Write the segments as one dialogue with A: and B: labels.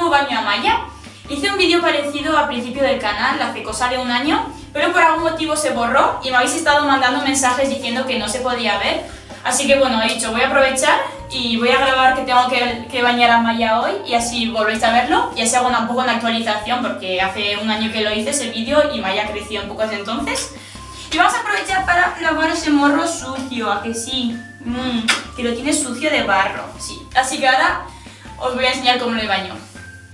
A: nuevo baño a Maya. Hice un vídeo parecido al principio del canal, hace cosa de un año, pero por algún motivo se borró y me habéis estado mandando mensajes diciendo que no se podía ver. Así que bueno, he dicho, voy a aprovechar y voy a grabar que tengo que, bañar a Maya hoy y así volvéis a verlo y así hago un poco una actualización porque hace un año que lo hice ese vídeo y Maya ha crecido un poco desde entonces. Y vamos a aprovechar para lavar ese morro sucio, ¿a que sí? Mmm, que lo tiene sucio de barro, sí. Así que ahora os voy a enseñar cómo le baño.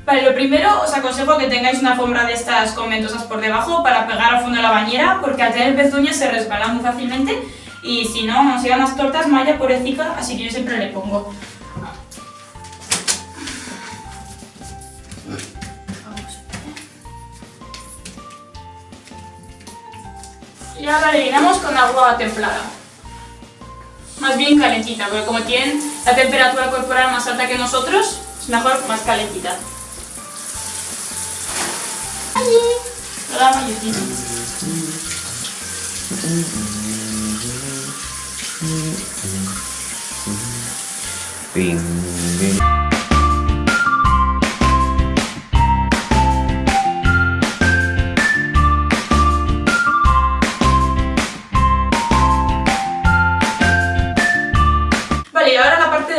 A: Vale, lo primero os aconsejo que tengáis una alfombra de estas con ventosas por debajo para pegar al fondo de la bañera porque al tener pezuñas se resbala muy fácilmente y si no, nos llegan las tortas Maya pobrecita, así que yo siempre le pongo. Y ahora le llenamos con agua templada. Más bien calentita, porque como tienen la temperatura corporal más alta que nosotros, mejor más calentita. Hola, Vale,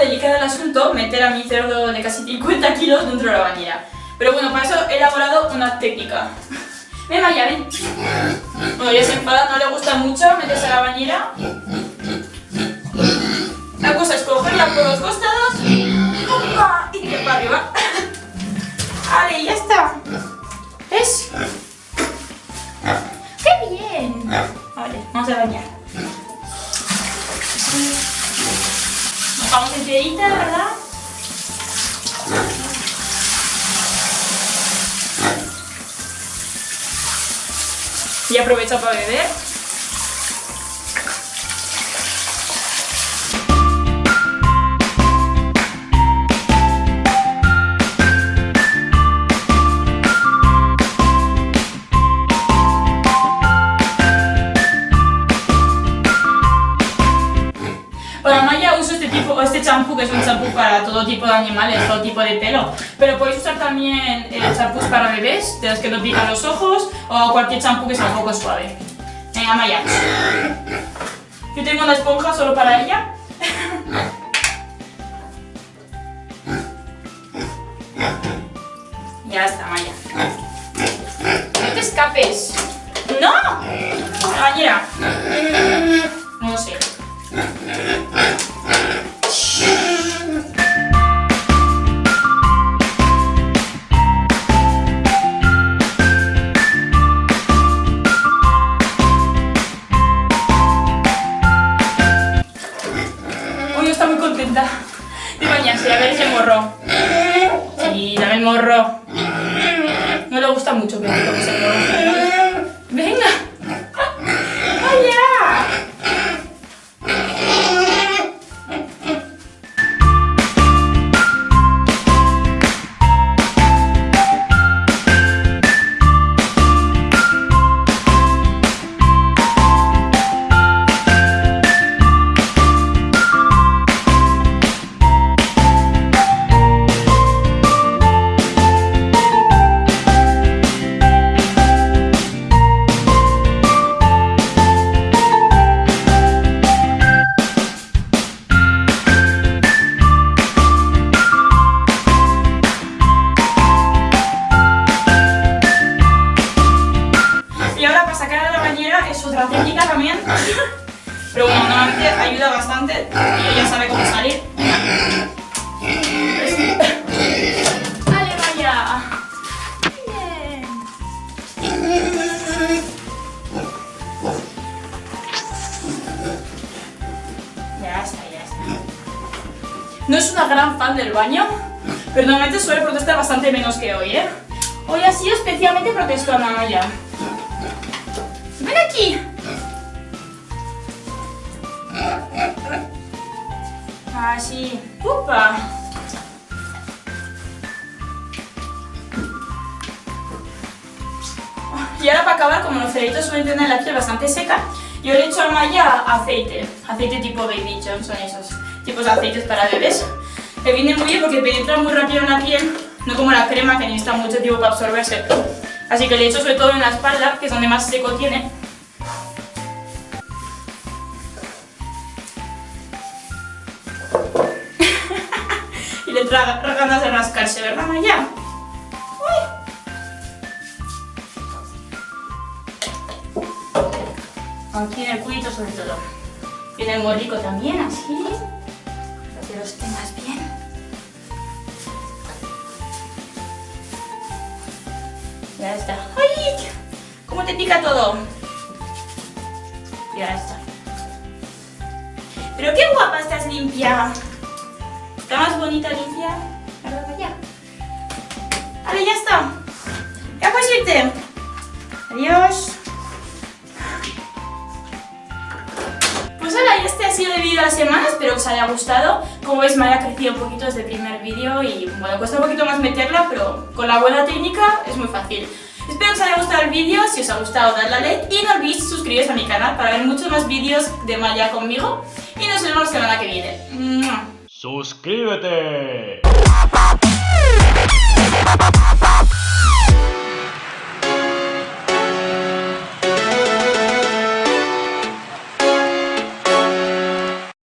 A: ahora la parte delicada del asunto, meter a mi cerdo de casi 50 kilos dentro de la bañera. Pero bueno, para eso he elaborado una técnica. Ven, Maya, ven. Bueno, ya se enfada, no le gusta mucho meterse a la bañera. La cosa es cogerla por los costados y tirar para arriba. Vale, ya está. ¿Ves? ¡Qué bien! Vale, vamos a bañar. Vamos enterita, ¿verdad? Y aprovecha para beber. Uso este champú que es un champú para todo tipo de animales, todo tipo de pelo. Pero podéis usar también eh, champús para bebés, de los que no pican los ojos, o cualquier champú que sea un poco suave. Venga, Maya. Yo tengo una esponja solo para ella. ya está, Maya. No te escapes. ¡No! La Está muy contenta de bañarse, a ver ese morro. Sí, dame el morro. No le gusta mucho que morro. Venga. Otra técnica también. Pero bueno, normalmente ayuda bastante y ella sabe cómo salir. ¡Vale, vaya! Bien. Ya está, ya está. No es una gran fan del baño, pero normalmente suele protestar bastante menos que hoy, ¿eh? Hoy ha sido especialmente protestona, Maya. ¡Ven aquí! Así. ¡Upa! Y ahora para acabar, como los cerditos suelen tener la piel bastante seca, yo le he hecho a Maya aceite. Aceite tipo Baby John, son esos tipos de aceites para bebés. Que vienen muy bien porque penetran muy rápido en la piel no como la crema que necesita mucho tiempo para absorberse. Así que le echo sobre todo en la espalda, que es donde más seco tiene. Traga ganas de rascarse, ¿verdad, Maya? Aquí en el culito sobre todo. Y en el morrico también, así. Para que los tengas bien. Ya está. ¡Ay! ¿Cómo te pica todo? Ya está. Pero qué guapa estás limpia. Está más bonita limpia. Ahora ya. Vale, ya está. Ya puedes irte. Adiós. Pues hola, y este ha sido el vídeo de la semana, espero que os haya gustado. Como veis me ha crecido un poquito desde el primer vídeo y bueno, cuesta un poquito más meterla, pero con la buena técnica es muy fácil. Espero que os haya gustado el vídeo, si os ha gustado dadle a like y no olvidéis suscribiros a mi canal para ver muchos más vídeos de Maya conmigo y nos vemos la semana que viene.
B: ¡Suscríbete!